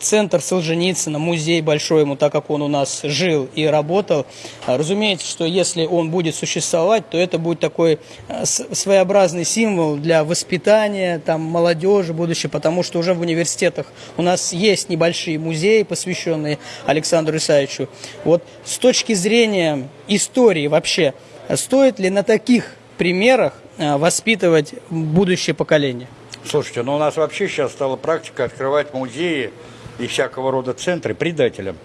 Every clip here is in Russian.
Центр Солженицына, музей большой ему, так как он у нас жил и работал. А, Разумеется, что если он будет существовать, то это будет такой с- своеобразный символ для воспитания там, молодежи будущей, потому что уже в университетах у нас есть небольшие музеи, посвященные Александру Исаевичу. Вот с точки зрения истории вообще, стоит ли на таких примерах э, воспитывать будущее поколение? Слушайте, ну у нас вообще сейчас стала практика открывать музеи и всякого рода центры предателям.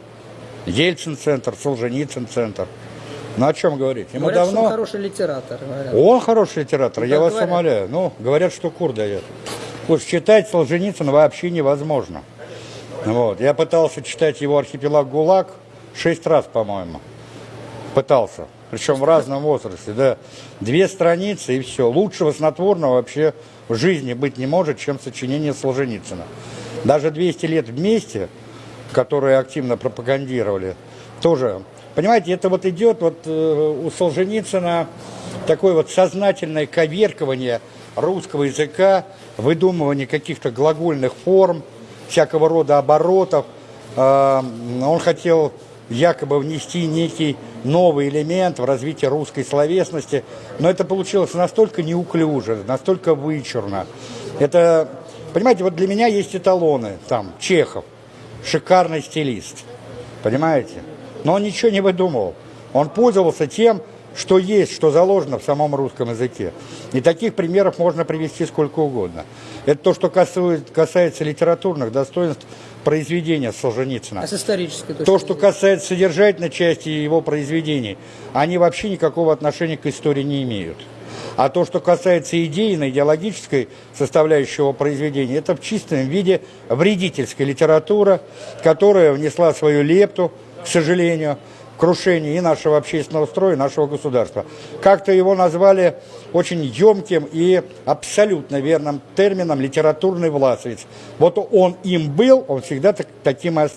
Ельцин-центр, Солженицын-центр. Ну о чем говорить? Ему Говорят, давно... он хороший литератор. говорят. Он хороший литератор, Ну, я вас говорят. умоляю. Ну, говорят, что кур дает. Уж читать Солженицына вообще невозможно. Вот. Я пытался читать его «Архипелаг ГУЛАГ» шесть раз, по-моему. Пытался. Причем в разном возрасте, да. Две страницы и все. Лучшего снотворного вообще в жизни быть не может, чем сочинение Солженицына. Даже 200 лет вместе, которые активно пропагандировали, тоже. Понимаете, это вот идет вот э, у Солженицына такое вот сознательное коверкование русского языка, выдумывание каких-то глагольных форм, всякого рода оборотов. Э, Он хотел якобы внести некий новый элемент в развитие русской словесности, но это получилось настолько неуклюже, настолько вычурно. Это, понимаете, вот для меня есть эталоны, там, Чехов, шикарный стилист, понимаете? Но он ничего не выдумывал. Он пользовался тем, что есть, что заложено в самом русском языке. И таких примеров можно привести сколько угодно. Это то, что касается литературных достоинств произведения Солженицына. А с исторической точки То, что касается содержательной части его произведений, они вообще никакого отношения к истории не имеют. А то, что касается идейной, идеологической составляющей его произведения, это в чистом виде вредительская литература, которая внесла свою лепту, к сожалению, крушение и нашего общественного строя, и нашего государства. Как-то его назвали очень емким и абсолютно верным термином «литературный власовец». Вот он им был, он всегда так- таким и остался.